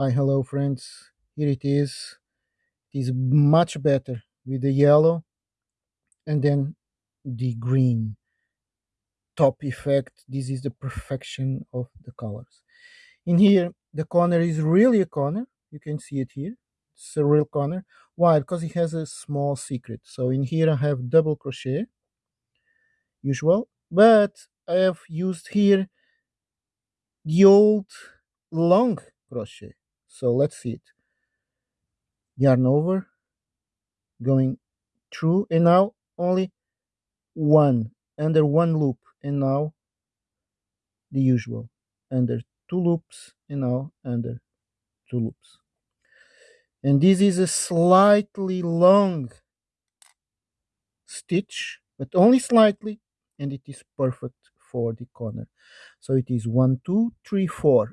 Hi, hello friends. Here it is. It is much better with the yellow and then the green top effect. This is the perfection of the colors. In here, the corner is really a corner. You can see it here. It's a real corner. Why? Because it has a small secret. So in here I have double crochet, usual, but I have used here the old long crochet. So let's see it. Yarn over, going through, and now only one under one loop, and now the usual under two loops, and now under two loops. And this is a slightly long stitch, but only slightly, and it is perfect for the corner. So it is one, two, three, four.